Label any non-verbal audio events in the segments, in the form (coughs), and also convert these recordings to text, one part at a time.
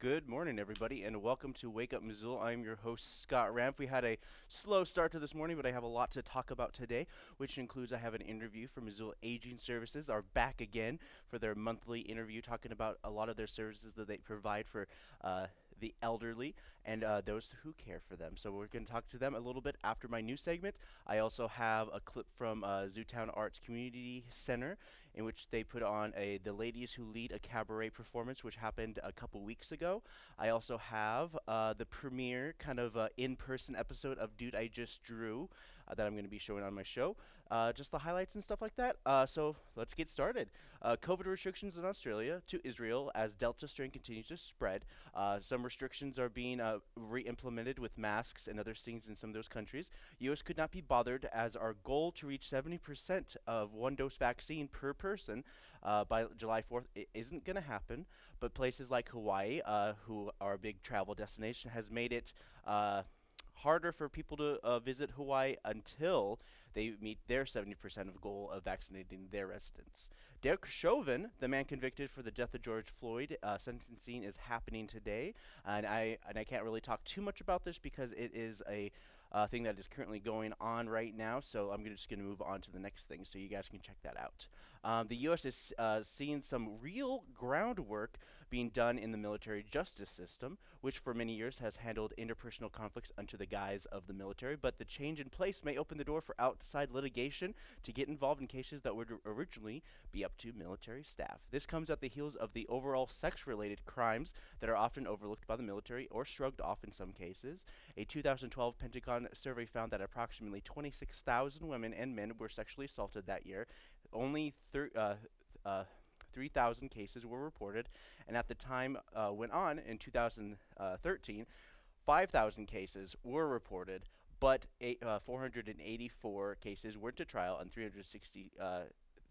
Good morning, everybody, and welcome to Wake Up Missoula. I'm your host, Scott Ramp. We had a slow start to this morning, but I have a lot to talk about today, which includes I have an interview for Missoula Aging Services, are back again for their monthly interview, talking about a lot of their services that they provide for uh, the elderly and uh, those who care for them. So we're going to talk to them a little bit after my new segment. I also have a clip from uh, Zootown Arts Community Center in which they put on a the ladies who lead a cabaret performance, which happened a couple weeks ago. I also have uh, the premiere kind of uh, in-person episode of Dude I Just Drew uh, that I'm going to be showing on my show. Uh, just the highlights and stuff like that. Uh, so let's get started. Uh, COVID restrictions in Australia to Israel as Delta strain continues to spread. some restrictions are being re-implemented with masks and other things in some of those countries. U.S. could not be bothered as our goal to reach 70% of one-dose vaccine per person uh, by July 4th isn't going to happen. But places like Hawaii, uh, who are a big travel destination, has made it uh, harder for people to uh, visit Hawaii until they meet their 70% of goal of vaccinating their residents. Derek Chauvin, the man convicted for the death of George Floyd, uh, sentencing is happening today, and I and I can't really talk too much about this because it is a uh, thing that is currently going on right now. So I'm just going to move on to the next thing so you guys can check that out. Um, the U.S. is uh, seeing some real groundwork being done in the military justice system, which for many years has handled interpersonal conflicts under the guise of the military. But the change in place may open the door for outside litigation to get involved in cases that would originally be up to military staff. This comes at the heels of the overall sex related crimes that are often overlooked by the military or shrugged off in some cases. A 2012 Pentagon survey found that approximately 26,000 women and men were sexually assaulted that year. Only uh, uh, 3,000 cases were reported, and at the time uh, went on in 2013, 5,000 cases were reported, but eight, uh, 484 cases went to trial, and 360. Uh,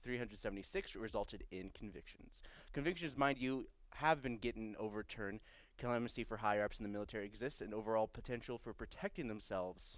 376 resulted in convictions. Convictions, mind you, have been getting overturned. Clemency for higher ups in the military exists, and overall potential for protecting themselves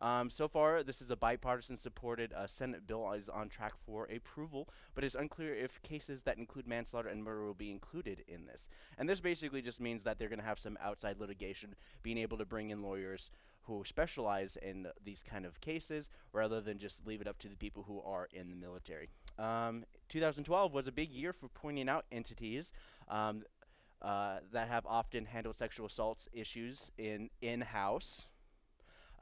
um, so far, this is a bipartisan supported uh, Senate bill is on track for approval, but it's unclear if cases that include manslaughter and murder will be included in this. And this basically just means that they're going to have some outside litigation, being able to bring in lawyers who specialize in these kind of cases rather than just leave it up to the people who are in the military. Um, 2012 was a big year for pointing out entities um, uh, that have often handled sexual assaults issues in in-house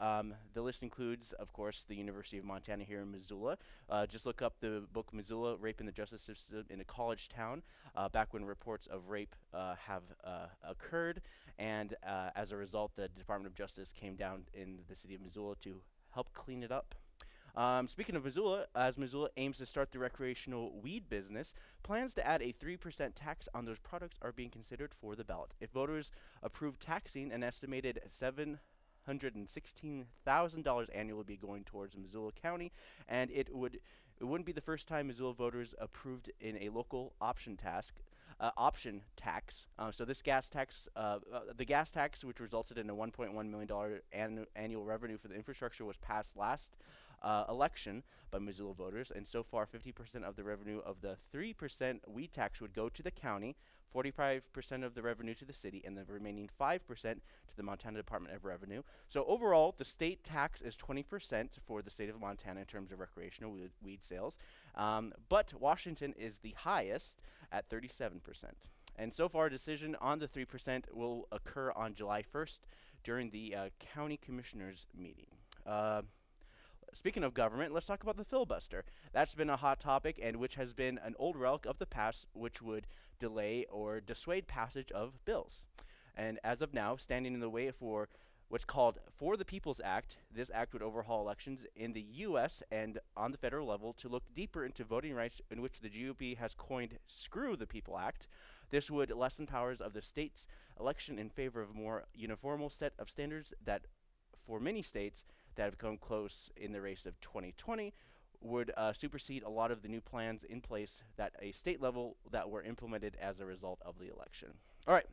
um, the list includes, of course, the University of Montana here in Missoula. Uh, just look up the book Missoula, Rape in the Justice System in a College Town, uh, back when reports of rape uh, have uh, occurred. And uh, as a result, the Department of Justice came down in the city of Missoula to help clean it up. Um, speaking of Missoula, as Missoula aims to start the recreational weed business, plans to add a 3% tax on those products are being considered for the ballot. If voters approve taxing an estimated 7 $116,000 annually be going towards Missoula County, and it would it wouldn't be the first time Missoula voters approved in a local option task uh, option tax. Uh, so this gas tax, uh, uh the gas tax, which resulted in a 1.1 million dollar annu annual revenue for the infrastructure, was passed last uh, election by Missoula voters, and so far 50% of the revenue of the 3% weed tax would go to the county, 45% of the revenue to the city, and the remaining 5% to the Montana Department of Revenue. So overall, the state tax is 20% for the state of Montana in terms of recreational weed sales, um, but Washington is the highest at 37%. And so far, a decision on the 3% will occur on July 1st during the uh, county commissioners meeting. Uh, Speaking of government, let's talk about the filibuster. That's been a hot topic and which has been an old relic of the past which would delay or dissuade passage of bills. And as of now, standing in the way for what's called For the People's Act, this act would overhaul elections in the U.S. and on the federal level to look deeper into voting rights in which the GOP has coined Screw the People Act. This would lessen powers of the state's election in favor of a more uniformal set of standards that for many states that have come close in the race of 2020 would uh, supersede a lot of the new plans in place that a state level that were implemented as a result of the election. All right.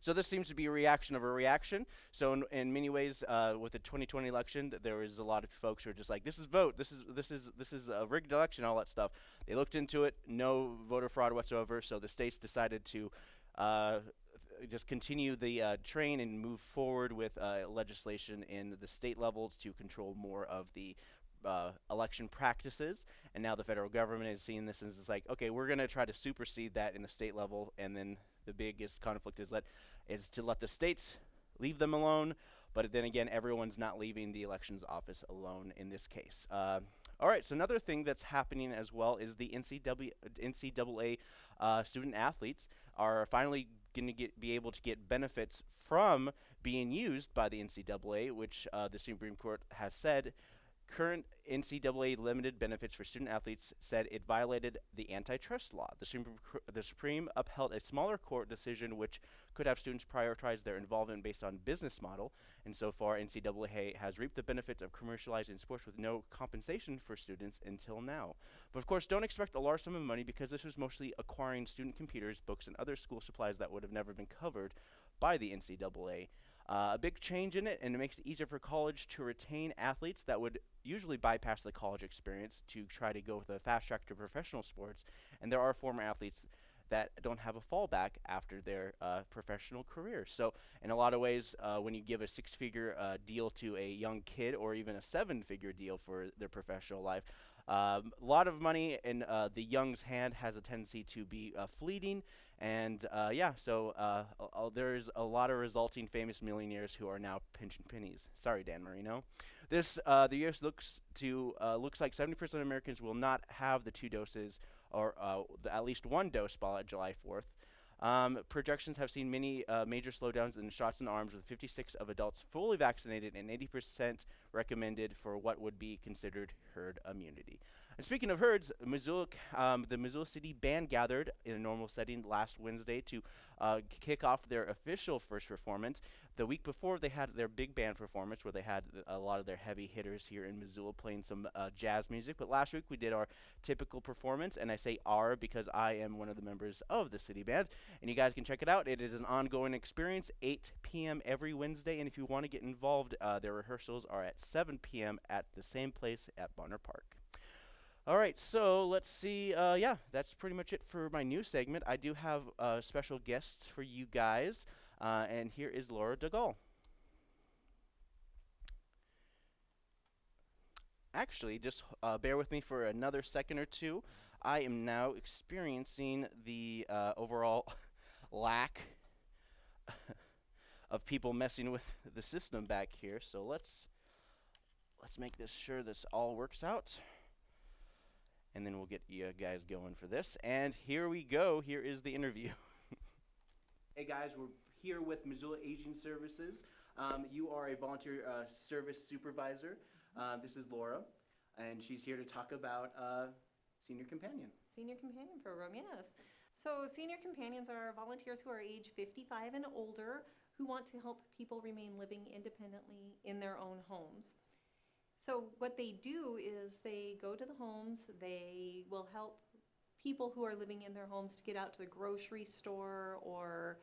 So this seems to be a reaction of a reaction. So in, in many ways, uh, with the 2020 election, th- there was a lot of folks who are just like, "This is vote. This is this is this is a rigged election. All that stuff." They looked into it. No voter fraud whatsoever. So the states decided to. Uh, just continue the uh, train and move forward with uh, legislation in the state levels to control more of the uh, election practices. And now the federal government is seeing this and is like, okay, we're going to try to supersede that in the state level. And then the biggest conflict is let is to let the states leave them alone. But then again, everyone's not leaving the elections office alone in this case. Uh, all right, so another thing that's happening as well is the NCAA, NCAA uh, student athletes are finally going to be able to get benefits from being used by the NCAA, which uh, the Supreme Court has said current NCAA limited benefits for student athletes said it violated the antitrust law. The Supreme, the Supreme upheld a smaller court decision which could have students prioritize their involvement based on business model, and so far NCAA has reaped the benefits of commercializing sports with no compensation for students until now. But of course, don't expect a large sum of money because this was mostly acquiring student computers, books, and other school supplies that would have never been covered by the NCAA. Uh, a big change in it, and it makes it easier for college to retain athletes that would usually bypass the college experience to try to go with a fast track to professional sports. And there are former athletes that don't have a fallback after their uh, professional career. So, in a lot of ways, uh, when you give a six figure uh, deal to a young kid or even a seven figure deal for their professional life, um, a lot of money in uh, the young's hand has a tendency to be uh, fleeting and uh, yeah, so uh, there's a lot of resulting famous millionaires who are now pinching pennies. Sorry, Dan Marino. This uh, the U.S. looks to uh, looks like 70% of Americans will not have the two doses or uh, at least one dose by July 4th. Um, projections have seen many uh, major slowdowns in shots in arms, with 56 of adults fully vaccinated and 80% recommended for what would be considered herd immunity. And speaking of herds, Missoula, um, the Missoula City Band gathered in a normal setting last Wednesday to uh, kick off their official first performance. The week before, they had their big band performance where they had a lot of their heavy hitters here in Missoula playing some uh, jazz music. But last week, we did our typical performance, and I say our because I am one of the members of the city band. And you guys can check it out. It is an ongoing experience, 8 p.m. every Wednesday. And if you want to get involved, uh, their rehearsals are at 7 p.m. at the same place at Bonner Park. All right, so let's see. Uh, yeah, that's pretty much it for my new segment. I do have a special guest for you guys, uh, and here is Laura DeGaulle. Actually, just uh, bear with me for another second or two. I am now experiencing the uh, overall (laughs) lack (laughs) of people messing with the system back here. So let's let's make this sure this all works out and then we'll get you guys going for this. And here we go. Here is the interview. (laughs) hey guys, we're here with Missoula Aging Services. Um, you are a volunteer uh, service supervisor. Uh, this is Laura, and she's here to talk about uh, Senior Companion. Senior Companion Program, yes. So, Senior Companions are volunteers who are age 55 and older who want to help people remain living independently in their own homes. So what they do is they go to the homes, they will help people who are living in their homes to get out to the grocery store or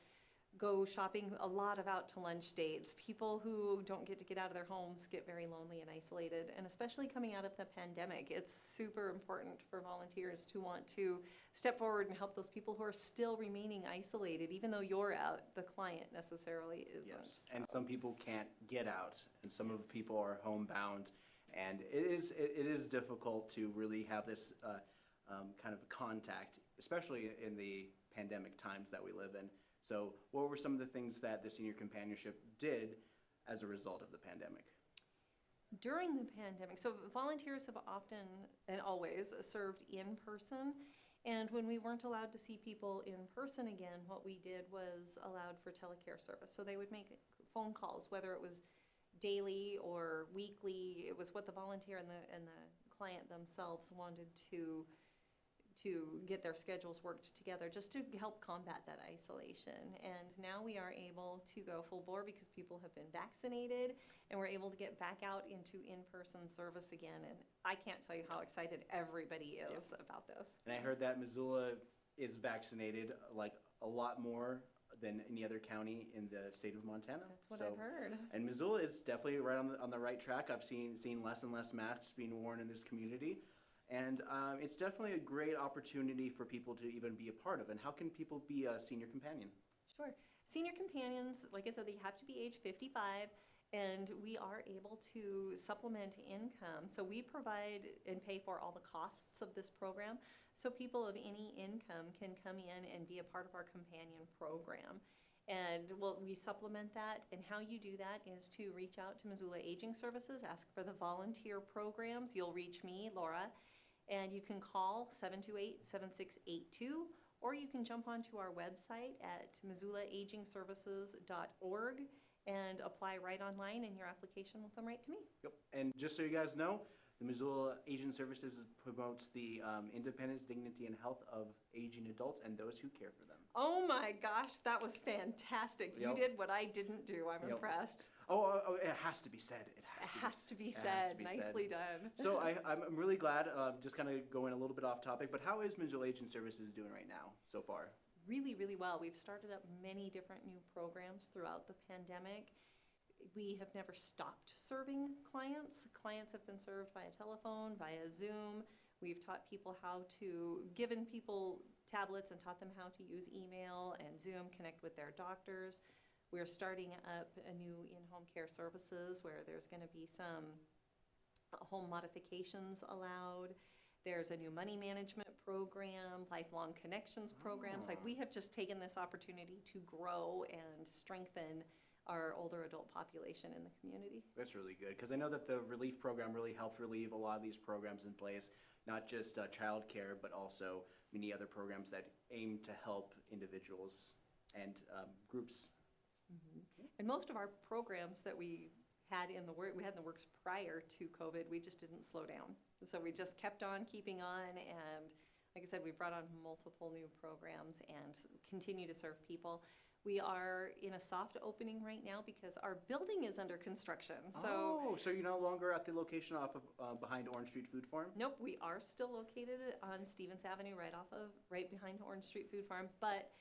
go shopping a lot of out to lunch dates. People who don't get to get out of their homes get very lonely and isolated. And especially coming out of the pandemic, it's super important for volunteers to want to step forward and help those people who are still remaining isolated, even though you're out, the client necessarily isn't. Yes, and some people can't get out, and some of the people are homebound and it is it, is difficult to really have this uh, um, kind of contact, especially in the pandemic times that we live in. So, what were some of the things that the senior companionship did as a result of the pandemic? During the pandemic, so volunteers have often and always served in person. And when we weren't allowed to see people in person again, what we did was allowed for telecare service. So they would make phone calls, whether it was daily or weekly. It was what the volunteer and the and the client themselves wanted to to get their schedules worked together just to help combat that isolation. And now we are able to go full bore because people have been vaccinated and we're able to get back out into in-person service again. And I can't tell you how excited everybody is about this. And I heard that Missoula is vaccinated like a lot more than any other county in the state of Montana. That's what So- I've heard. And Missoula is definitely right on the, on the right track. I've seen seen less and less masks being worn in this community, and um, it's definitely a great opportunity for people to even be a part of. And how can people be a senior companion? Sure. Senior companions, like I said, they have to be age 55, and we are able to supplement income. So we provide and pay for all the costs of this program. So people of any income can come in and be a part of our companion program. And we supplement that, and how you do that is to reach out to Missoula Aging Services, ask for the volunteer programs. You'll reach me, Laura, and you can call 728-7682, or you can jump onto our website at missoulaagingservices.org and apply right online, and your application will come right to me. Yep. And just so you guys know, the Missoula Aging Services promotes the um, independence, dignity, and health of aging adults and those who care for them. Oh my gosh, that was fantastic. You Yep. did what I didn't do. I'm Yep. impressed. Oh, oh, oh, it has to be said. It It has to. be to be It has to said. be said. Nicely done. So I, (laughs) I'm I'm really glad, um, just kind of going a little bit off topic, but how is Missoula Aging Services doing right now so far? Really, really well. We've started up many different new programs throughout the pandemic. We have never stopped serving clients. Clients have been served via telephone, via Zoom. We've taught people how to, given people tablets and taught them how to use email and Zoom, connect with their doctors. We're starting up a new in-home care services where there's going to be some home modifications allowed. There's a new money management program, lifelong connections programs. Like, we have just taken this opportunity to grow and strengthen our older adult population in the community. That's really good because I know that the relief program really helped relieve a lot of these programs in place, not just uh, childcare, but also many other programs that aim to help individuals and um, groups. And most of our programs that we had in the work, we had in the works prior to COVID, we just didn't slow down. So we just kept on keeping on, and like I said, we brought on multiple new programs and continue to serve people. We are in a soft opening right now because our building is under construction. So, oh, so you're no longer at the location off of uh, behind Orange Street Food Farm? nope, we are still located on Stephens Avenue, right off of, right behind Orange Street Food Farm, but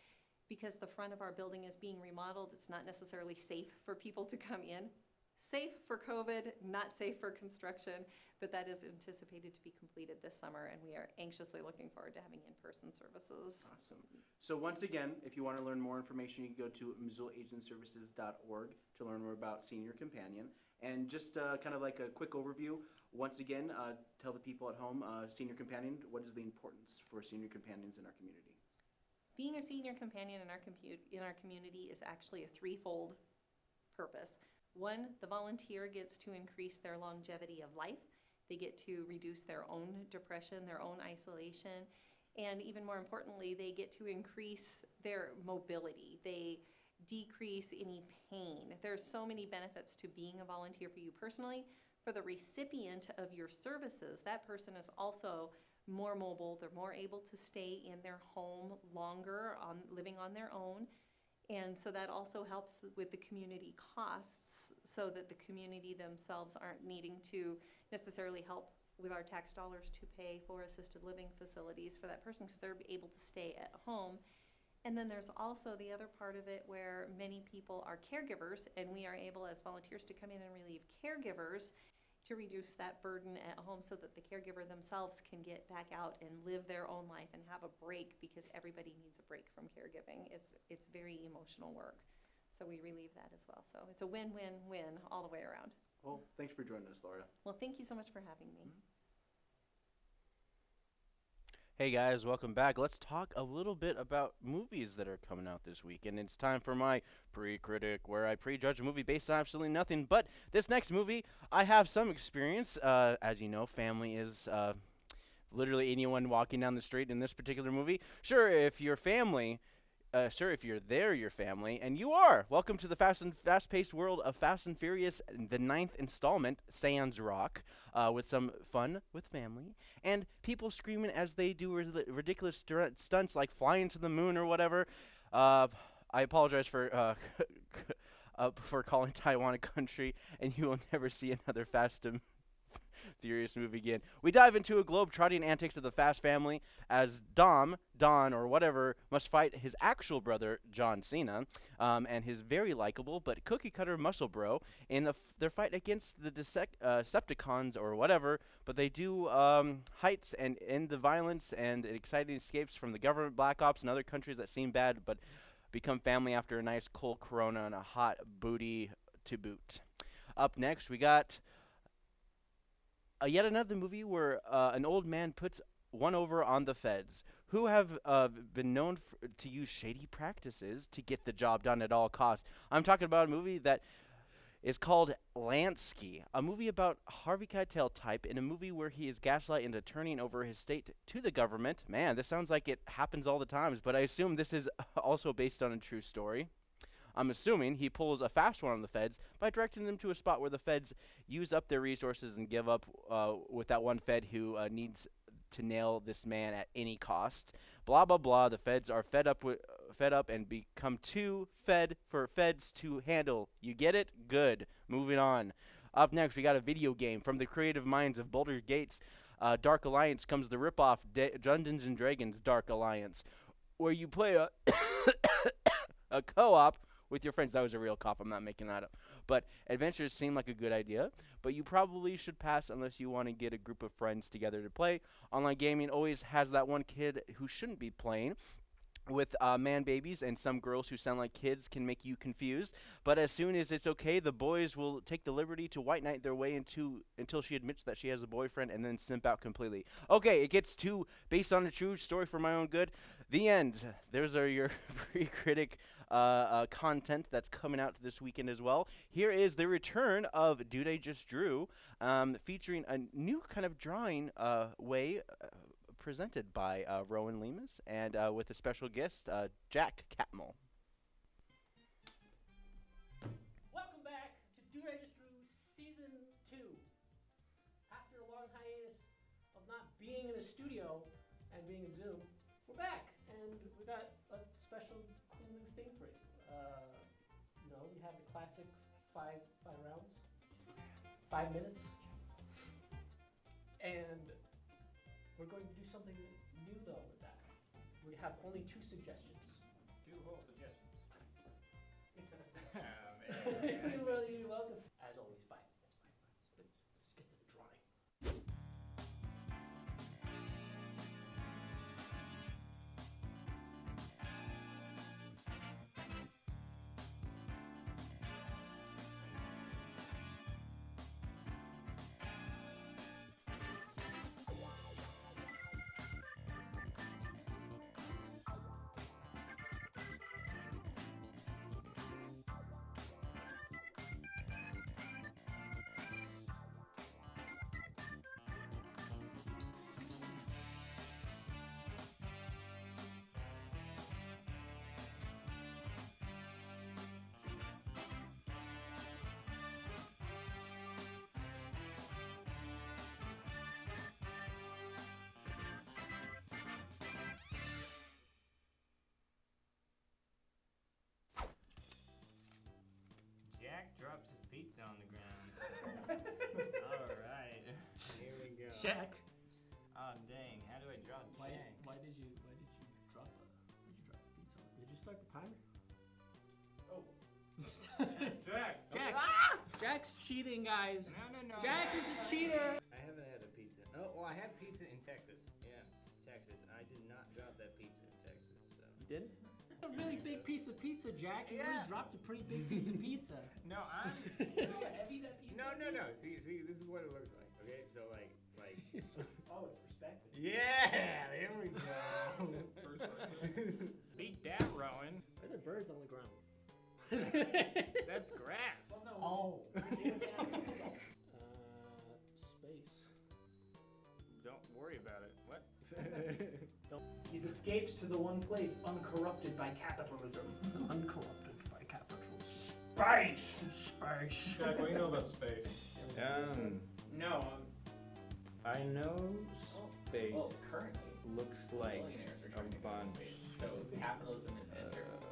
because the front of our building is being remodeled, it's not necessarily safe for people to come in. Safe for COVID, not safe for construction, but that is anticipated to be completed this summer, and we are anxiously looking forward to having in-person services. Awesome. So once again, if you want to learn more information, you can go to missoulaagingservices.org to learn more about Senior Companion. And just uh, kind of like a quick overview, once again, uh, tell the people at home, uh, Senior Companion, what is the importance for senior companions in our community? Being a senior companion in our in our community is actually a threefold purpose. One, the volunteer gets to increase their longevity of life. They get to reduce their own depression, their own isolation, and even more importantly, they get to increase their mobility. They decrease any pain. There's so many benefits to being a volunteer for you personally. For the recipient of your services, that person is also more mobile, they're more able to stay in their home longer, on, living on their own. And so that also helps with the community costs, so that the community themselves aren't needing to necessarily help with our tax dollars to pay for assisted living facilities for that person, because they're able to stay at home. And then there's also the other part of it where many people are caregivers, and we are able as volunteers to come in and relieve caregivers to reduce that burden at home so that the caregiver themselves can get back out and live their own life and have a break because everybody needs a break from caregiving. It's, it's very emotional work. So we relieve that as well. So it's a win-win-win all the way around. Well, thanks for joining us, Laura. Well, thank you so much for having me. Mm-hmm. Hey guys, welcome back. Let's talk a little bit about movies that are coming out this week. And it's time for my pre critic, where I prejudge a movie based on absolutely nothing. But this next movie, I have some experience. Uh, as you know, family is uh, literally anyone walking down the street in this particular movie. Sure, if your family. Uh, sure, if you're there, your family, and you are. Welcome to the fast and fast-paced world of Fast and Furious, the ninth installment, Sans Rock, uh, with some fun with family and people screaming as they do rid- ridiculous stu- stunts like flying to the moon or whatever. Uh, I apologize for uh, (laughs) uh, for calling Taiwan a country, and you will never see another Fast and Furious movie again. We dive into a globe-trotting antics of the Fast family as Dom, Don, or whatever, must fight his actual brother John Cena, um, and his very likable but cookie-cutter muscle bro in the their fight against the uh, Decepticons or whatever. But they do um, heights and end the violence and exciting escapes from the government, black ops, and other countries that seem bad, but become family after a nice cold Corona and a hot booty to boot. Up next, we got uh, yet another movie where uh, an old man puts one over on the feds, who have uh, been known f- to use shady practices to get the job done at all costs. I'm talking about a movie that is called Lansky, a movie about Harvey Keitel type in a movie where he is gaslight into turning over his state to the government. Man, this sounds like it happens all the times, but I assume this is (laughs) also based on a true story. I'm assuming he pulls a fast one on the feds by directing them to a spot where the feds use up their resources and give up uh, with that one fed who uh, needs to nail this man at any cost. Blah blah blah. The feds are fed up with fed up and become too fed for feds to handle. You get it? Good. Moving on. Up next, we got a video game from the creative minds of Baldur's Gate. Uh, Dark Alliance comes the ripoff Da- Dungeons and Dragons Dark Alliance, where you play a (coughs) a co-op with your friends. That was a real cop. I'm not making that up. But adventures seem like a good idea, but you probably should pass unless you want to get a group of friends together to play. Online gaming always has that one kid who shouldn't be playing. With uh, man babies and some girls who sound like kids can make you confused. But as soon as it's okay, the boys will take the liberty to white knight their way into until she admits that she has a boyfriend and then simp out completely. Okay, it gets too based on a true story for my own good. The end. There's are your (laughs) pre-critic uh, uh, content that's coming out this weekend as well. Here is the return of Dude I Just Drew, um, featuring a new kind of drawing uh, way uh, presented by uh, Rowan Lemus and uh, with a special guest, Jack Catmull. Welcome back to Dude I Just Drew Season 2. After a long hiatus of not being in a studio and being in Zoom, we're back and we got a special cool new thing for you. Uh, you know, we have the classic five five rounds, five minutes, and we're going to do something new though with that. We have only two suggestions. Two whole suggestions. (laughs) (laughs) you're, wel- drops his pizza on the ground. (laughs) All right, here we go. Jack. Oh ah, dang! How do I draw Why, Jack? why did you why did you drop a did you drop a pizza? on- Did you start the timer? Oh, (laughs) Jack. Jack! Ah! Jack's cheating, guys. No, no, no. Jack is a cheater. I haven't had a pizza. Oh, well, I had pizza in Texas. Yeah, Texas. I did not drop that pizza in Texas. So. You did? A really big piece of pizza, Jack. You really Yeah. dropped a pretty big piece of pizza. (laughs) No, I'm. (laughs) You know heavy pizza no, no, no. See, see, this is what it looks like. Okay, so like, like. (laughs) Oh, it's perspective. yeah, there we go. Beat that, Rowan. Why are there birds on the ground? That's grass. Oh. uh, space. Escaped to the one place uncorrupted by capitalism. (laughs) Uncorrupted by capitalism. Space! Space. Jack, what do you know about space? um, no. um, I know space Well, currently, looks like billionaires are a trying to go to bunch. space. So capitalism is entering space.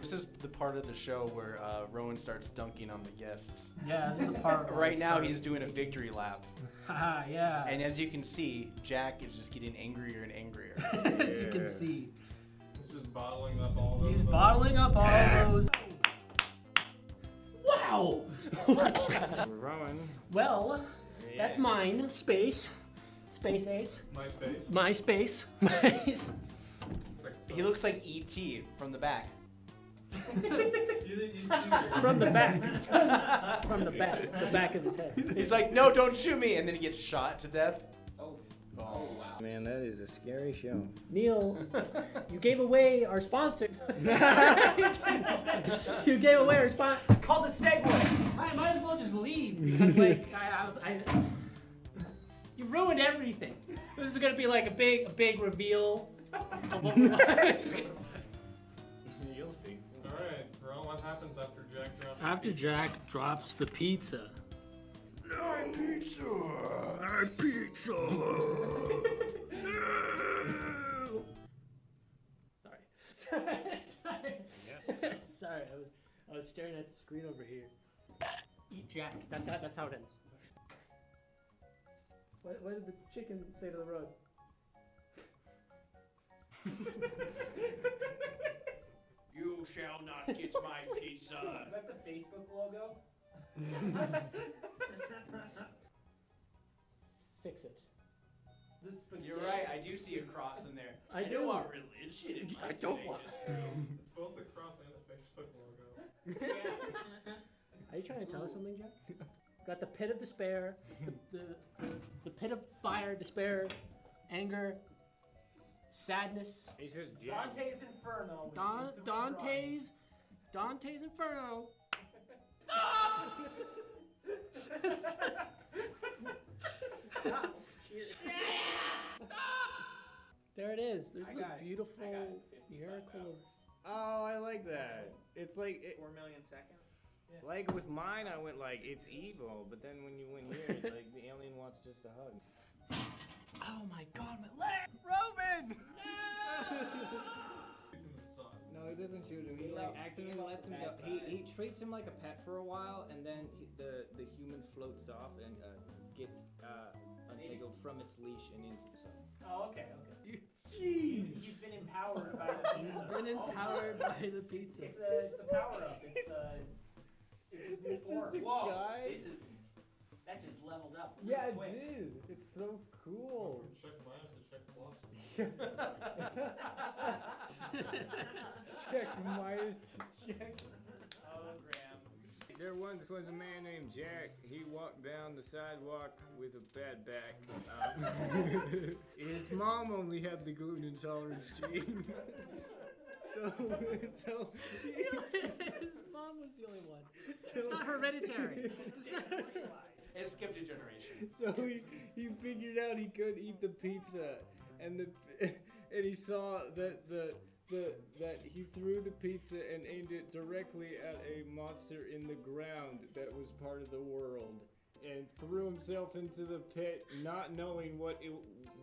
This is the part of the show where uh, Rowan starts dunking on the guests. Yeah, this is the part. where Right now, start he's doing a victory lap. (laughs) Yeah. And as you can see, Jack is just getting angrier and angrier. (laughs) as you can see, He's just bottling up all those. he's little- bottling up all those. Wow. (laughs) Rowan. well, that's Yeah. mine. Space. Space Ace. MySpace. My space. My s- He looks like E.T. from the back. From the back. (laughs) From the back. The back of his head. He's like, no, don't shoot me, and then he gets shot to death. Oh. Oh wow. Man, that is a scary show. Neil, you gave away our sponsor. (laughs) (laughs) you gave away our sponsor. It's called the Segway. I might as well just leave because, like, I, I, I, you ruined everything. This is gonna be like a big, a big reveal happens after Jack drops? After Jack drops the pizza. (laughs) Sorry. (laughs) Sorry. Yes. (laughs) Sorry, I was I was staring at the screen over here. Eat Jack. That's how that's how it ends. What, what did the chicken say to the road? You shall not get my (laughs) pizza. that the Facebook logo? (laughs) Fix it. This You're right, I do see a cross in there. I don't do. want religion in my (laughs) I don't want- Judaicism. It's both a cross and a Facebook logo. Are you trying to tell us something, Jack? Got the pit of despair, the, the, the, the pit of fire, despair, anger, sadness. He's just Jack. Dante's Inferno. Don, Dante's Dante's Inferno. Stop! (laughs) Stop! There it is. There's I the got beautiful I got it. 55 miracle. Oh, I like that. It's like it, Four million seconds. like with mine. I went like it's evil, but then when you went here, it's like the alien wants just a hug. Oh my god, my leg! Roman. It's in the sun. No, he doesn't shoot him. He He like accidentally he lets him loves go. bad He, he treats him like a pet for a while, and then he, the the human floats off and uh, gets uh, untangled from its leash and into the sun. Oh, okay, okay. Jeez! He's been empowered by the (laughs) pizza. He's been empowered by the pizza. It's a, it's a power up. It's a, it's his new form. Whoa, guy. this is, that just leveled up. Yeah, real it quick. did. It's so cool. Check minus to check plus. (laughs) check Myers. Check. Oh, Graham. There once was a man named Jack. He walked down the sidewalk with a bad back. Um, (laughs) his mom only had the gluten intolerance gene. (laughs) so, (laughs) so His mom was the only one. It's not hereditary. (laughs) It's not It skipped a generation. So he, he figured out he could eat the pizza, and the (laughs) and he saw that the the that he threw the pizza and aimed it directly at a monster in the ground that was part of the world, and threw himself into the pit, not knowing what it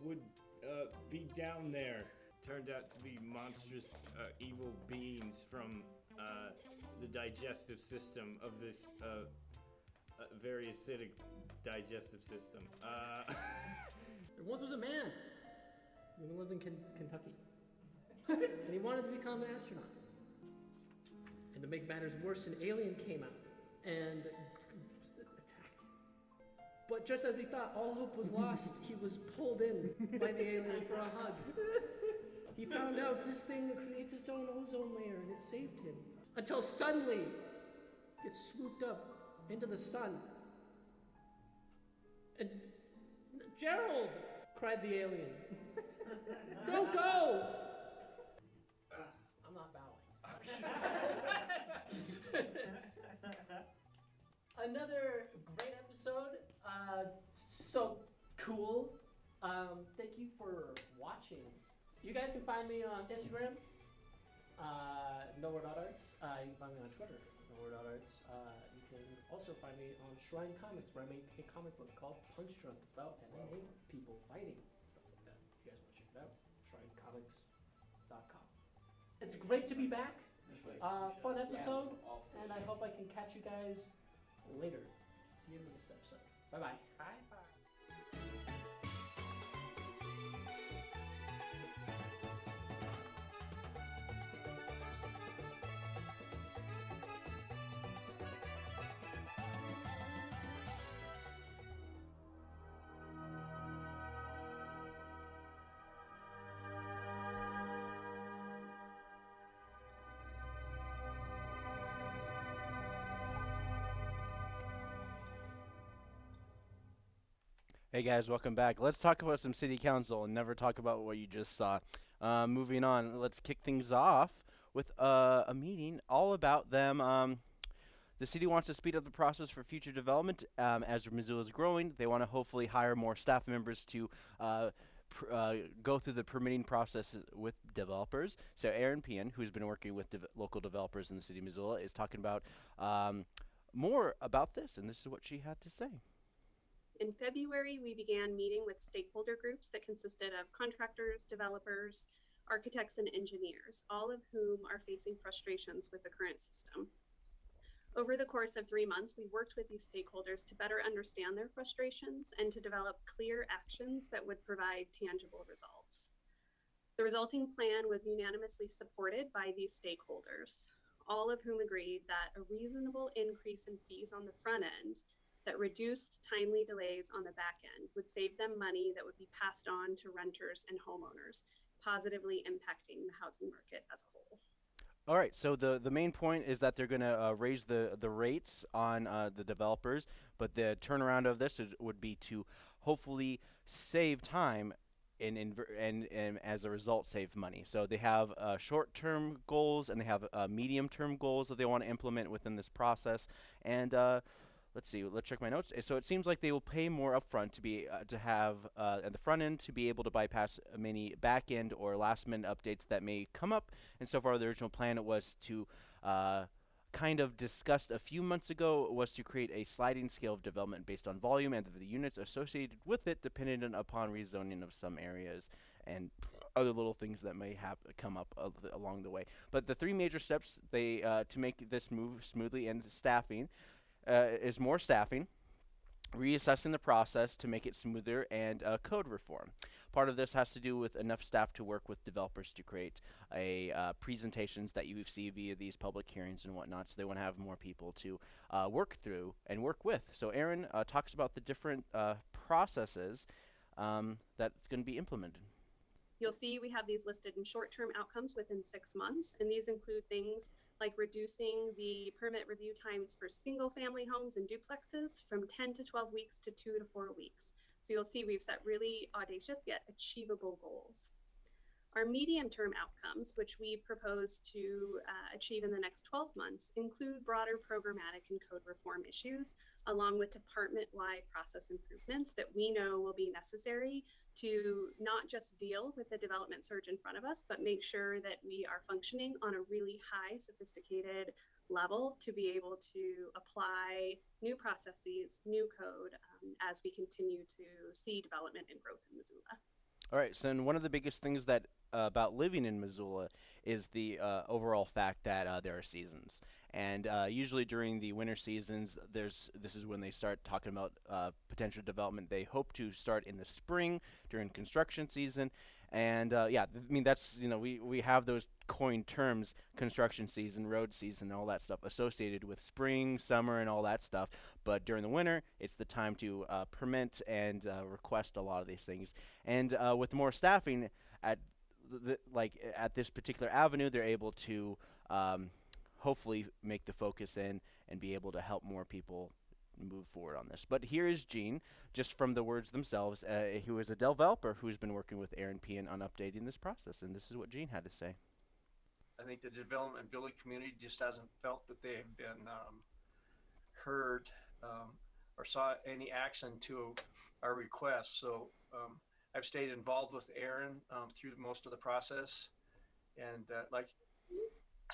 would uh, be down there. Turned out to be monstrous uh, evil beings from uh, the digestive system of this uh, uh, very acidic digestive system. Uh, There (laughs) once was a man who lived in Ken- Kentucky, (laughs) and he wanted to become an astronaut. And to make matters worse, an alien came out and attacked him. But just as he thought all hope was lost, he was pulled in by the alien for a hug. (laughs) He found out this thing creates its own ozone layer, and it saved him. Until suddenly, gets swooped up into the sun. And Gerald! cried the alien. (laughs) Don't go! I'm not bowing. (laughs) Another great episode. Uh, so cool. Um, thank you for watching. You guys can find me on Instagram, uh, nowhere.arts. Uh, you can find me on Twitter, nowhere.arts. Uh, you can also find me on Shrine Comics, where I make a comic book called Punch Drunk. It's about MMA people fighting and stuff like that. If you guys want to check it out, shrinecomics.com. It's great to be back. uh, fun episode, and I hope I can catch you guys later. See you in the next episode. Bye bye. Bye bye. Hey guys, welcome back. Let's talk about some city council and never talk about what you just saw. Uh, moving on, let's kick things off with uh, a meeting all about them. Um, the city wants to speed up the process for future development um, as Missoula is growing. They want to hopefully hire more staff members to uh, uh, go through the permitting process with developers. So Eran Pehan, who's been working with local developers in the city of Missoula, is talking about um, more about this, and this is what she had to say. In February, we began meeting with stakeholder groups that consisted of contractors, developers, architects, and engineers, all of whom are facing frustrations with the current system. Over the course of three months, we worked with these stakeholders to better understand their frustrations and to develop clear actions that would provide tangible results. The resulting plan was unanimously supported by these stakeholders, all of whom agreed that a reasonable increase in fees on the front end that reduced timely delays on the back end would save them money that would be passed on to renters and homeowners, positively impacting the housing market as a whole. All right. So the the main point is that they're going to uh, raise the the rates on uh, the developers, but the turnaround of this is, would be to hopefully save time. And, and and as a result, save money. So they have uh, short-term goals and they have uh, medium-term goals that they want to implement within this process. And uh, let's see, let's check my notes. So it seems like they will pay more upfront to be uh, to have uh, at the front end to be able to bypass many back end or last minute updates that may come up. And so far, the original plan it was to uh, kind of discussed a few months ago was to create a sliding scale of development based on volume and the units associated with it, dependent upon rezoning of some areas and other little things that may have come up along the way. But the three major steps they uh, to make this move smoothly and staffing uh, is more staffing, reassessing the process to make it smoother, and uh, code reform. Part of this has to do with enough staff to work with developers to create a uh, presentations that you see via these public hearings and whatnot. So they want to have more people to uh, work through and work with. So Eran uh, talks about the different uh, processes um, that's going to be implemented. You'll see we have these listed in short-term outcomes within six months, and these include things like reducing the permit review times for single-family homes and duplexes from 10 to 12 weeks to two to four weeks. So you'll see we've set really audacious yet achievable goals. Our medium-term outcomes, which we propose to uh, achieve in the next 12 months, include broader programmatic and code reform issues, along with department-wide process improvements that we know will be necessary to not just deal with the development surge in front of us, but make sure that we are functioning on a really high, sophisticated level to be able to apply new processes, new code um, as we continue to see development and growth in Missoula. All right. So one of the biggest things that uh, about living in Missoula is the uh, overall fact that uh, there are seasons, and uh, usually during the winter seasons, there's this is when they start talking about uh, potential development. They hope to start in the spring during construction season, and uh, yeah, I mean that's you know we we have those coined terms construction season, road season, all that stuff associated with spring, summer, and all that stuff. But during the winter, it's the time to uh, permit and uh, request a lot of these things. And uh, with more staffing at the, like at this particular avenue, they're able to um, hopefully make the focus in and be able to help more people move forward on this. But here is Gene, just from the words themselves, uh, who is a developer who's been working with Eran Pehan on updating this process, and this is what Gene had to say. I think the development village community just hasn't felt that they have been um, heard um, or saw any action to our request. So um, I've stayed involved with Eran um, through most of the process, and uh, like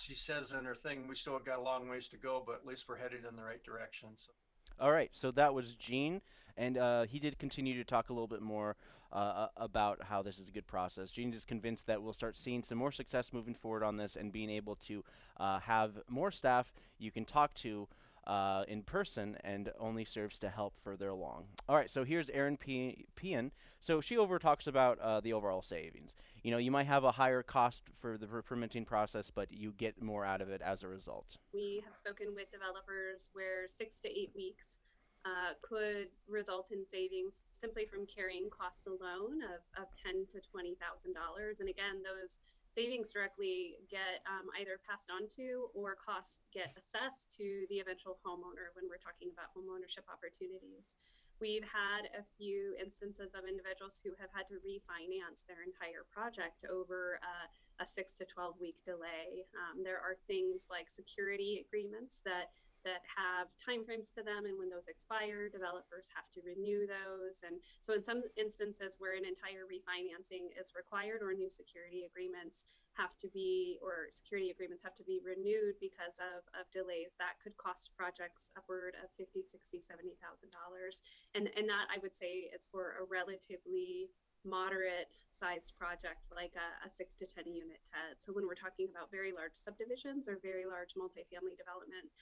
she says in her thing, we still got a long ways to go, but at least we're headed in the right direction. So. All right, so that was Gene, and uh, he did continue to talk a little bit more uh, about how this is a good process. Jean is convinced that we'll start seeing some more success moving forward on this and being able to uh, have more staff you can talk to uh, in person and only serves to help further along. All right, so here's Eran Pehan. So she over talks about uh, the overall savings. You know, you might have a higher cost for the per- permitting process, but you get more out of it as a result. We have spoken with developers where six to eight weeks uh, could result in savings simply from carrying costs alone of, of ten to twenty thousand dollars. And again, those savings directly get um, either passed on to or costs get assessed to the eventual homeowner when we're talking about homeownership opportunities. We've had a few instances of individuals who have had to refinance their entire project over uh, a six to 12 week delay. Um, there are things like security agreements that that have timeframes to them and when those expire developers have to renew those and so in some instances where an entire refinancing is required or new security agreements have to be or security agreements have to be renewed because of, of delays that could cost projects upward of 50 60 70 thousand dollars and and that i would say is for a relatively moderate sized project like a, a, six to 10 unit TED. So when we're talking about very large subdivisions or very large multifamily development,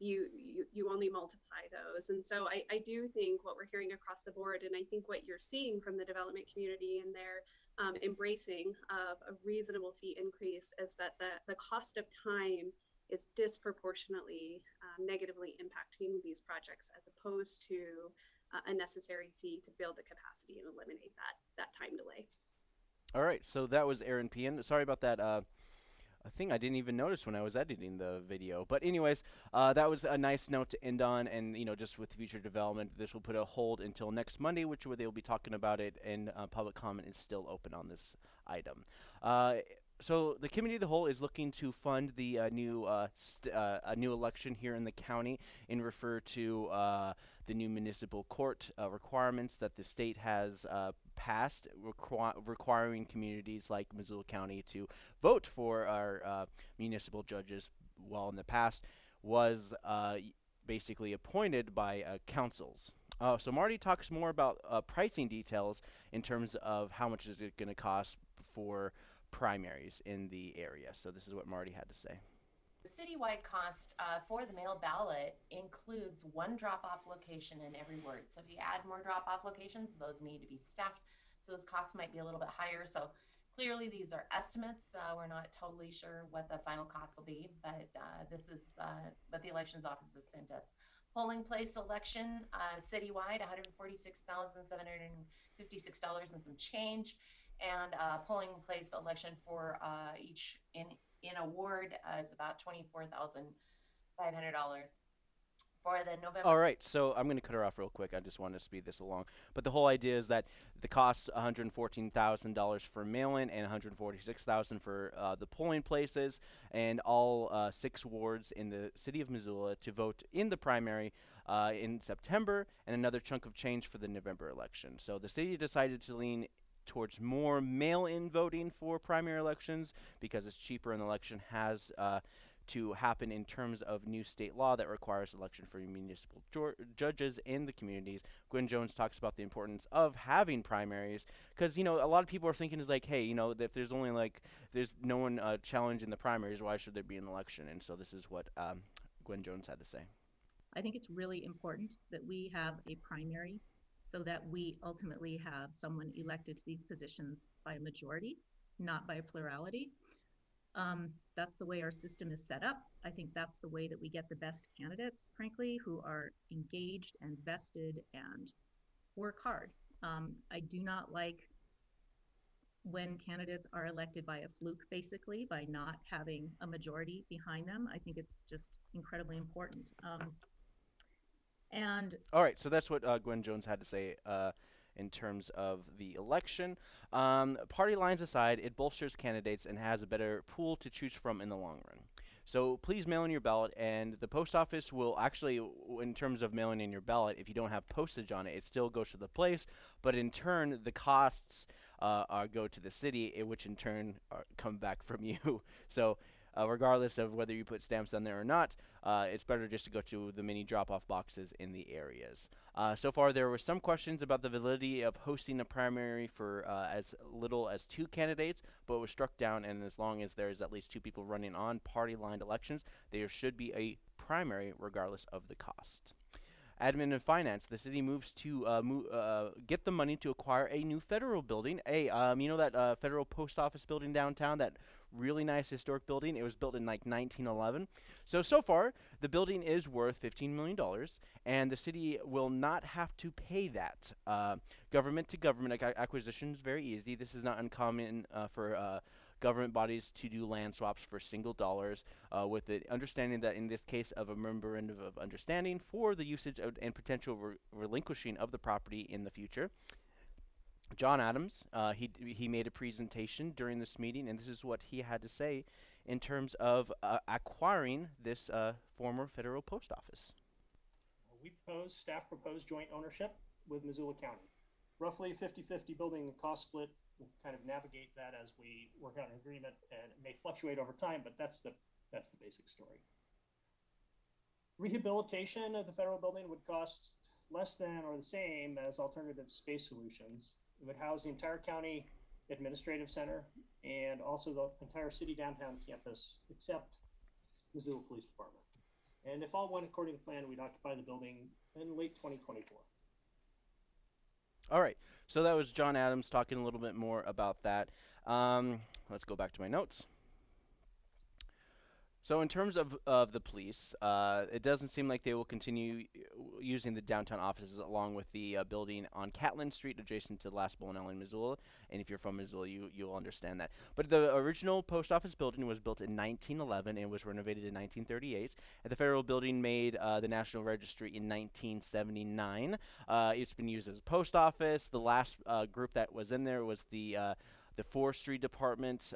you, you you only multiply those. And so I, I do think what we're hearing across the board and i think what you're seeing from the development community and their um, embracing of a reasonable fee increase is that the, the cost of time is disproportionately um, negatively impacting these projects as opposed to uh, a necessary fee to build the capacity and eliminate that that time delay. All right. So that was Eran Pehan. sorry about that uh, a thing I didn't even notice when I was editing the video. But anyways, uh, that was a nice note to end on, and you know, just with future development, this will put a hold until next Monday, which where they'll be talking about it, and uh, public comment is still open on this item. Uh, so the committee of the whole is looking to fund the uh, new uh, uh, a new election here in the county and refer to uh, the new municipal court uh, requirements that the state has uh, passed requ requiring communities like Missoula County to vote for our municipal judges while in the past was basically appointed by councils. Uh, so Marty talks more about pricing details in terms of how much is it going to cost for primaries in the area. So this is what Marty had to say. The citywide cost uh, for the mail ballot includes one drop-off location in every ward. So if you add more drop-off locations, those need to be staffed. So those costs might be a little bit higher. So clearly these are estimates. Uh, we're not totally sure what the final cost will be, but uh, this is uh, what the elections office has sent us. Polling place election uh, citywide, $146,756 and some change and uh, polling place election for uh, each in in a ward uh, is about twenty four thousand five hundred dollars for the November. All right, so I'm going to cut her off real quick. I just want to speed this along. But the whole idea is that the costs $114,000 for mail-in and $146,000 for uh, the polling places, and all uh, six wards in the city of Missoula to vote in the primary uh, in September, and another chunk of change for the November election. So the city decided to lean towards more mail-in voting for primary elections because it's cheaper and the election has uh, to happen in terms of new state law that requires election for municipal judges in the communities. Gwen Jones talks about the importance of having primaries because you know a lot of people are thinking is like, hey, you know, if there's only like there's no one uh, challenging the primaries, why should there be an election? And so this is what um, Gwen Jones had to say. I think it's really important that we have a primary so that we ultimately have someone elected to these positions by a majority, not by a plurality. Um, that's the way our system is set up. I think that's the way that we get the best candidates, frankly, who are engaged and vested and work hard. Um, I do not like when candidates are elected by a fluke, basically, by not having a majority behind them. I think it's just incredibly important. Um, and all right, so that's what uh, Gwen Jones had to say uh, in terms of the election. Um, party lines aside, it bolsters candidates and has a better pool to choose from in the long run. So please mail in your ballot, and the post office will actually, in terms of mailing in your ballot, if you don't have postage on it, it still goes to the place, but in turn, the costs uh, are, go to the city, which in turn are, come back from (laughs) you. so uh, regardless of whether you put stamps on there or not, uh, it's better just to go to the mini drop-off boxes in the areas. Uh, so far, there were some questions about the validity of hosting a primary for uh, as little as two candidates, but it was struck down. And as long as there is at least two people running on party-lined elections, there should be a primary regardless of the cost. Admin and finance. The city moves to uh, mo- uh, get the money to acquire a new federal building. A, um, you know that uh, federal post office building downtown, that really nice historic building. It was built in like 1911. So so far, the building is worth 15 million dollars, and the city will not have to pay that. Uh, government to government ac- acquisition is very easy. This is not uncommon uh, for uh, government bodies to do land swaps for single dollars, uh, with the understanding that in this case of a memorandum of understanding for the usage and potential re- relinquishing of the property in the future. John Adams, uh, he he made a presentation during this meeting, and this is what he had to say in terms of uh, acquiring this uh, former federal post office. We propose, staff proposed joint ownership with Missoula County. Roughly 50-50 building and cost split. We'll kind of navigate that as we work out an agreement and it may fluctuate over time, but that's the, that's the basic story. Rehabilitation of the federal building would cost less than or the same as alternative space solutions. It would house the entire county administrative center and also the entire city downtown campus except Missoula Police Department. And if all went according to plan, we'd occupy the building in late 2024. All right, so that was John Adams talking a little bit more about that. Um, let's go back to my notes. So in terms of, of the police, uh, it doesn't seem like they will continue uh, using the downtown offices along with the uh, building on Catlin Street adjacent to the Last Bowling in Missoula. And if you're from Missoula, you, you'll understand that. But the original post office building was built in 1911 and was renovated in 1938. And the federal building made uh, the National Registry in 1979. Uh, it's been used as a post office. The last uh, group that was in there was the, the Forestry Department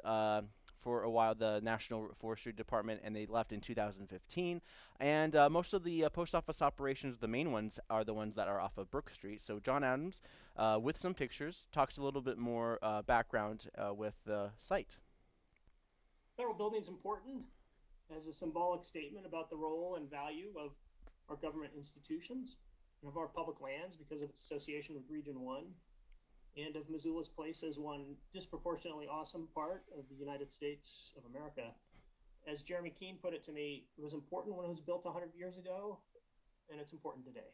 for a while, the National Forestry Department, and they left in 2015. And uh, most of the uh, post office operations, the main ones, are the ones that are off of Brook Street. So John Adams, uh, with some pictures, talks a little bit more uh, background uh, with the site. Federal building's important as a symbolic statement about the role and value of our government institutions and of our public lands because of its association with Region 1 and of Missoula's place as one disproportionately awesome part of the United States of America. As Jeremy Keene put it to me, it was important when it was built 100 years ago, and it's important today.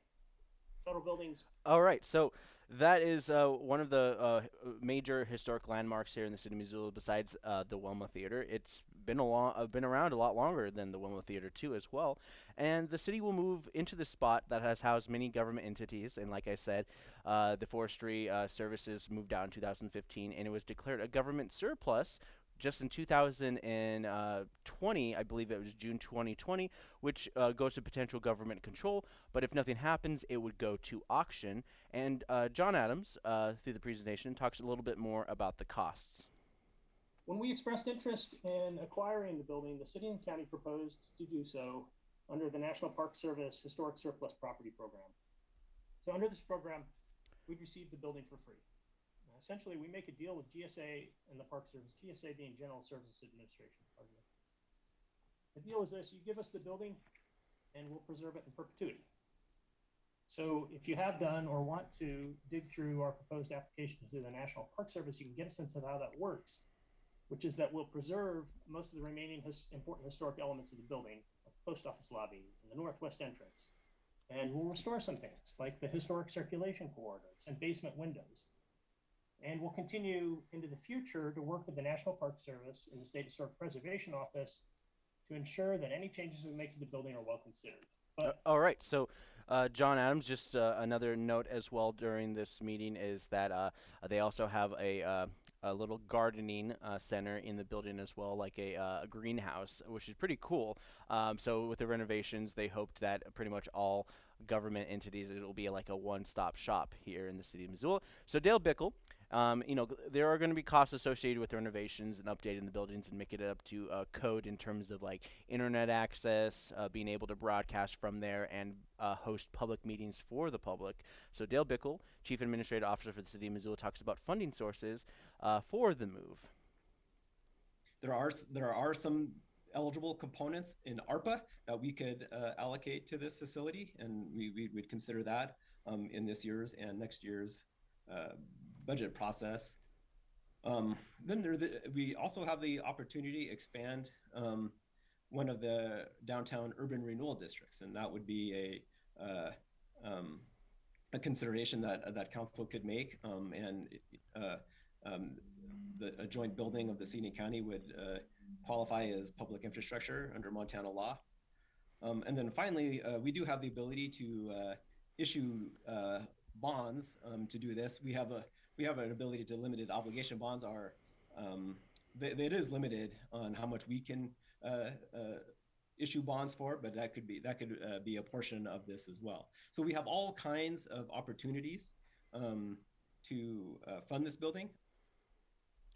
Federal buildings. All right, so that is uh, one of the uh, major historic landmarks here in the city of Missoula. Besides uh, the Wilma Theater, it's been a uh, been around a lot longer than the Wilma Theater too, as well. And the city will move into the spot that has housed many government entities. And like I said, uh, the Forestry uh, Services moved out in 2015, and it was declared a government surplus just in 2020, I believe it was June 2020, which uh, goes to potential government control. But if nothing happens, it would go to auction. And uh, John Adams, through the presentation, talks a little bit more about the costs. When we expressed interest in acquiring the building, the city and county proposed to do so under the National Park Service Historic Surplus Property Program. So under this program, we'd receive the building for free essentially we make a deal with GSA and the Park Service, GSA being General Services Administration. The deal is this, you give us the building and we'll preserve it in perpetuity. So if you have done or want to dig through our proposed application to the National Park Service, you can get a sense of how that works, which is that we'll preserve most of the remaining his important historic elements of the building, like post office lobby and the northwest entrance. And we'll restore some things like the historic circulation corridors and basement windows and we'll continue into the future to work with the National Park Service and the State Historic Preservation Office to ensure that any changes we make to the building are well considered. But uh, all right, so uh, John Adams, just uh, another note as well during this meeting is that uh, they also have a, uh, a little gardening uh, center in the building as well, like a, a greenhouse, which is pretty cool. Um, so with the renovations, they hoped that pretty much all government entities, it'll be like a one-stop shop here in the city of Missoula. So Dale Bickell, um, you know, there are going to be costs associated with renovations and updating the buildings and making it up to uh, code in terms of like internet access, uh, being able to broadcast from there, and uh, host public meetings for the public. So Dale Bickell, Chief Administrative Officer for the City of Missoula, talks about funding sources uh, for the move. There are there are some eligible components in ARPA that we could uh, allocate to this facility, and we, we would consider that um, in this year's and next year's uh, budget process. Um, then there, the, we also have the opportunity expand um, one of the downtown urban renewal districts, and that would be a uh, um, a consideration that that council could make, um, and uh, um, the a joint building of the city county would uh, qualify as public infrastructure under Montana law. Um, and then finally, uh, we do have the ability to uh, issue uh, bonds to do this. We have a we have an ability to limited obligation bonds are um, th- it is limited on how much we can uh, uh, issue bonds for, but that could be that could uh, be a portion of this as well. So we have all kinds of opportunities um, to uh, fund this building.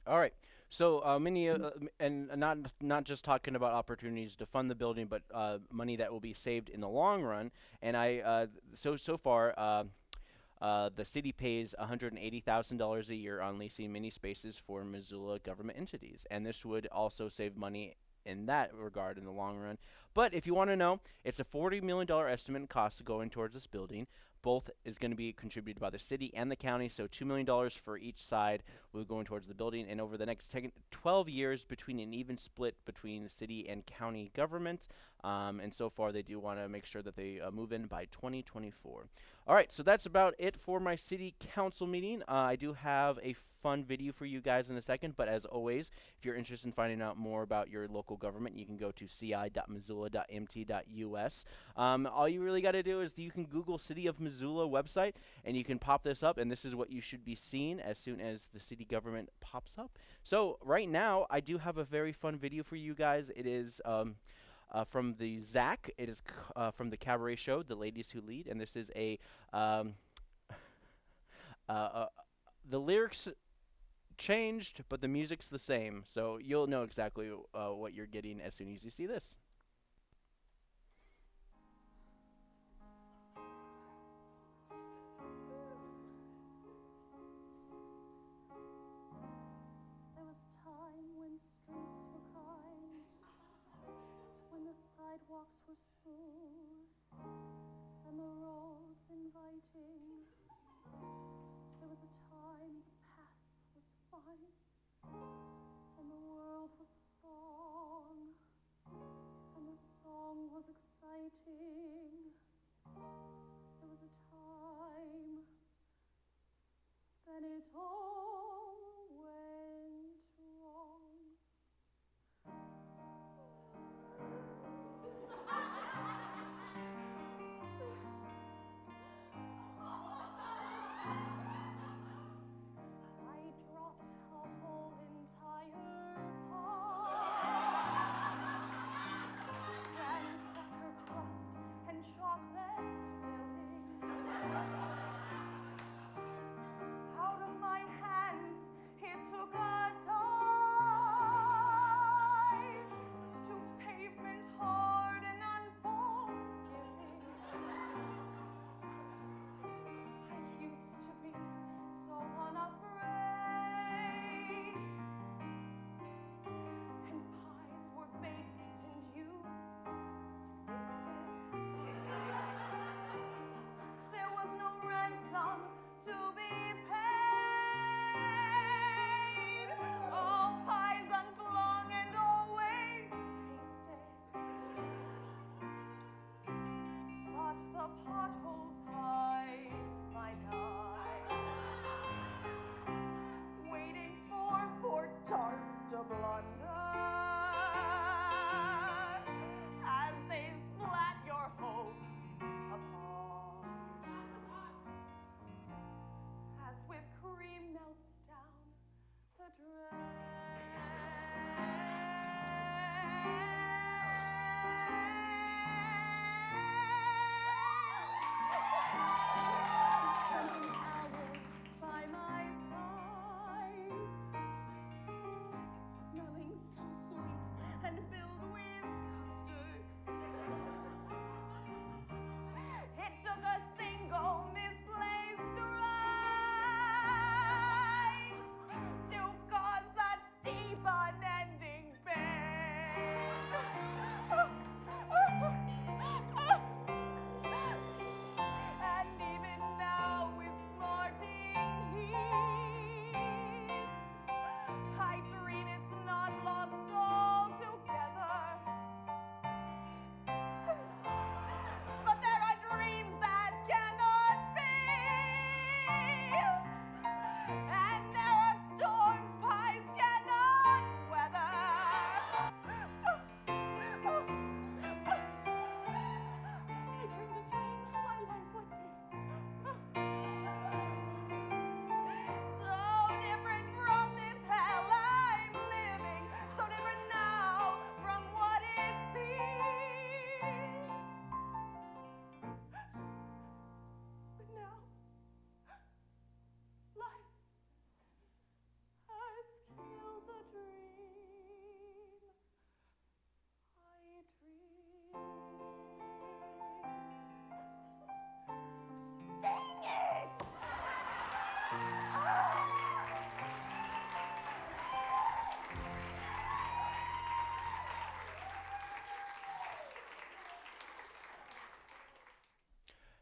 All right. So uh, many, uh, and not not just talking about opportunities to fund the building, but uh, money that will be saved in the long run. And I, uh, so so far, uh, the city pays $180,000 a year on leasing many spaces for Missoula government entities, and this would also save money in that regard in the long run. But if you want to know, it's a $40 million estimate cost going towards this building. Both is going to be contributed by the city and the county, so $2 million for each side will go towards the building. And over the next 10, 12 years, between an even split between city and county government. Um, and so far, they do want to make sure that they uh, move in by 2024. All right, so that's about it for my city council meeting. Uh, I do have a fun video for you guys in a second, but as always, if you're interested in finding out more about your local government, you can go to ci.missoula.mt.us. Um, all you really got to do is you can Google City of Missoula website, and you can pop this up, and this is what you should be seeing as soon as the city government pops up. So right now, I do have a very fun video for you guys. It is. Um, uh, from the ZACC. It is uh, from the cabaret show, The Ladies Who Lead, and this is a um, (laughs) uh, uh, the lyrics changed, but the music's the same. So you'll know exactly uh, what you're getting as soon as you see this. Sidewalks were smooth and the roads inviting. There was a time the path was fine and the world was a song and the song was exciting. There was a time then it all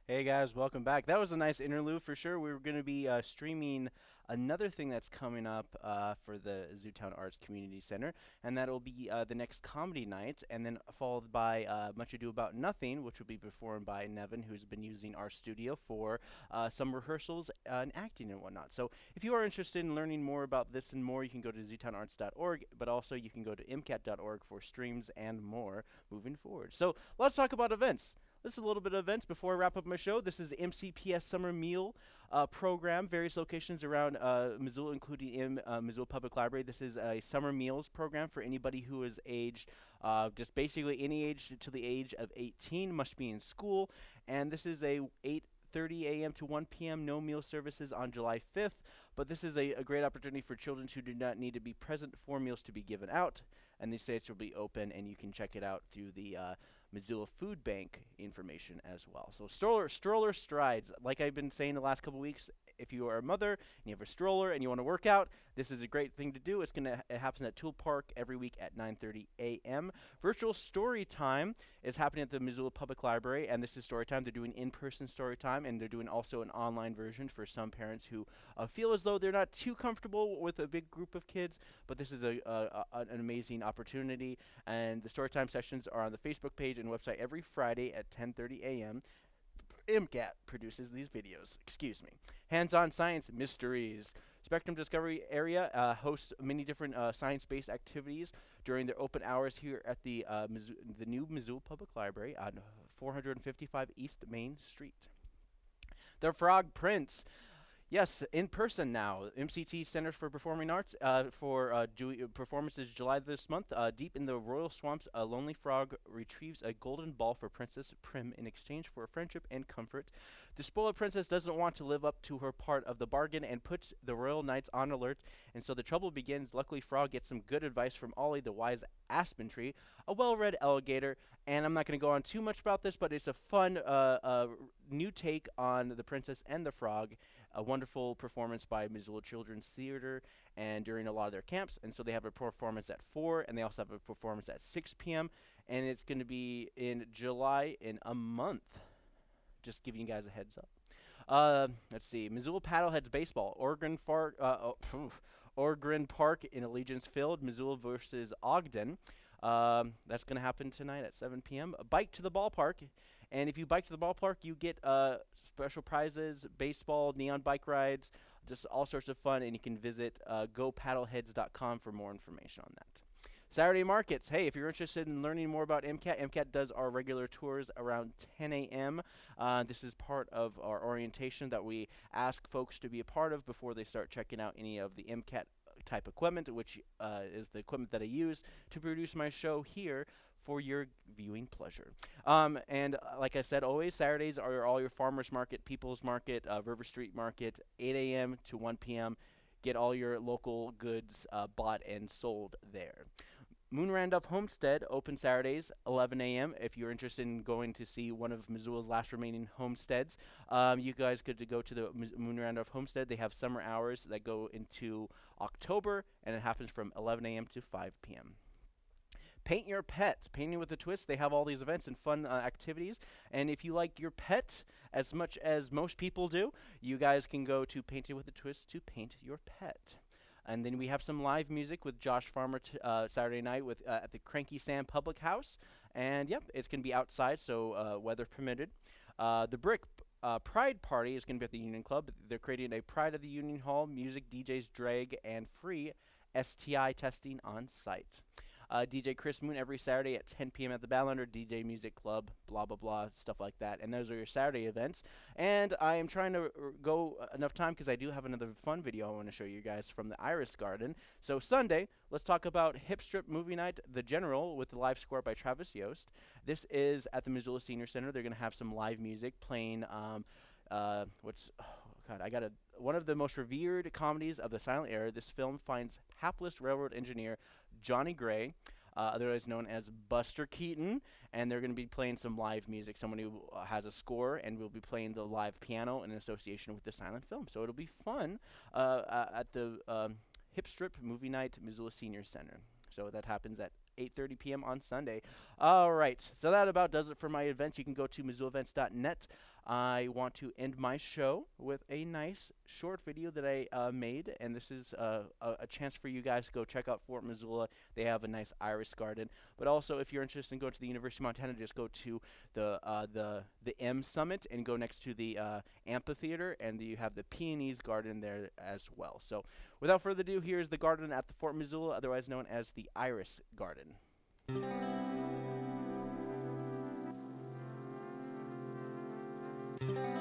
Hey guys, welcome back. That was a nice interlude for sure. We are going to be uh, streaming another thing that's coming up uh, for the Zootown Arts Community Center, and that'll be uh, the next comedy night, and then followed by uh, Much Ado About Nothing, which will be performed by Nevin, who's been using our studio for uh, some rehearsals uh, and acting and whatnot. So if you are interested in learning more about this and more, you can go to zootownarts.org, but also you can go to mcat.org for streams and more moving forward. So let's talk about events. This is a little bit of events before I wrap up my show. This is the MCPS Summer Meal uh, Program, various locations around uh, Missoula, including in uh, Missoula Public Library. This is a summer meals program for anybody who is aged, uh, just basically any age to the age of 18, must be in school. And this is a 8:30 a.m. to 1 p.m. no meal services on July 5th. But this is a, a great opportunity for children who do not need to be present for meals to be given out. And these sites will be open, and you can check it out through the uh, Missoula Food Bank information as well. So stroller, stroller strides. Like I've been saying the last couple weeks, if you are a mother and you have a stroller and you want to work out, this is a great thing to do. It's going to it happens at Toole Park every week at 9:30 a.m. Virtual story time is happening at the Missoula Public Library, and this is story time. They're doing in-person story time, and they're doing also an online version for some parents who uh, feel as though they're not too comfortable with a big group of kids. But this is a, a, a an amazing opportunity, and the story time sessions are on the Facebook page and website every Friday at 10:30 a.m. MCAT produces these videos. Excuse me. Hands-on science mysteries. Spectrum Discovery Area uh, hosts many different uh, science-based activities during their open hours here at the uh, the new Missoula Public Library on 455 East Main Street. The Frog Prince. Yes, in person now. MCT Centers for Performing Arts uh, for uh, Ju- performances July this month. Uh, deep in the royal swamps, a lonely frog retrieves a golden ball for Princess Prim in exchange for friendship and comfort. The spoiled princess doesn't want to live up to her part of the bargain and puts the royal knights on alert, and so the trouble begins. Luckily, Frog gets some good advice from Ollie, the wise aspen tree, a well-read alligator, and I'm not going to go on too much about this, but it's a fun uh, uh, new take on the princess and the frog a wonderful performance by Missoula Children's Theater and during a lot of their camps. And so they have a performance at 4 and they also have a performance at 6 p.m. And it's going to be in July in a month. Just giving you guys a heads up. Uh, let's see. Missoula Paddleheads Baseball. Oregon, Far- uh, oh. Ogren Park in Allegiance Field. Missoula versus Ogden. Um, that's going to happen tonight at 7 p.m. A bike to the ballpark. And if you bike to the ballpark, you get uh, special prizes, baseball, neon bike rides, just all sorts of fun. And you can visit uh, gopaddleheads.com for more information on that. Saturday markets. Hey, if you're interested in learning more about MCAT, MCAT does our regular tours around 10 a.m. Uh, this is part of our orientation that we ask folks to be a part of before they start checking out any of the MCAT type equipment, which uh, is the equipment that I use to produce my show here for your viewing pleasure. Um, and uh, like I said, always Saturdays are all your farmers market, People's Market, uh, River Street Market, 8 a.m. to 1 p.m. Get all your local goods uh, bought and sold there. Moon Randolph Homestead open Saturdays, 11 a.m. If you're interested in going to see one of Missoula's last remaining homesteads, um, you guys could go to the Moon Randolph Homestead. They have summer hours that go into October, and it happens from 11 a.m. to 5 p.m. Paint Your Pet, Painting with a Twist. They have all these events and fun uh, activities. And if you like your pet as much as most people do, you guys can go to Painting with a Twist to paint your pet. And then we have some live music with Josh Farmer uh, Saturday night with uh, at the Cranky Sam Public House. And yep, it's going to be outside, so uh, weather permitted. Uh, the Brick uh, Pride Party is going to be at the Union Club. They're creating a Pride of the Union Hall, music, DJs, drag, and free STI testing on site. Uh, DJ Chris Moon every Saturday at 10 p.m. at the Badlander DJ Music Club, blah, blah, blah, stuff like that. And those are your Saturday events. And I am trying to r- go enough time because I do have another fun video I want to show you guys from the Iris Garden. So, Sunday, let's talk about Hip Strip Movie Night, The General, with the live score by Travis Yost. This is at the Missoula Senior Center. They're going to have some live music playing. Um, uh, what's oh God? I got a one of the most revered comedies of the silent era. This film finds hapless railroad engineer Johnny Gray, uh, otherwise known as Buster Keaton, and they're going to be playing some live music. Someone who uh, has a score, and will be playing the live piano in association with the silent film. So it'll be fun uh, uh, at the um, Hip Strip Movie Night Missoula Senior Center. So that happens at 8:30 p.m. on Sunday. All right, so that about does it for my events. You can go to MissoulaEvents.net. I want to end my show with a nice short video that I uh, made, and this is uh, a, a chance for you guys to go check out Fort Missoula. They have a nice iris garden, but also if you're interested in going to the University of Montana, just go to the uh, the the M Summit and go next to the uh, amphitheater, and you have the Peonies Garden there as well. So, without further ado, here's the garden at the Fort Missoula, otherwise known as the Iris Garden. Thank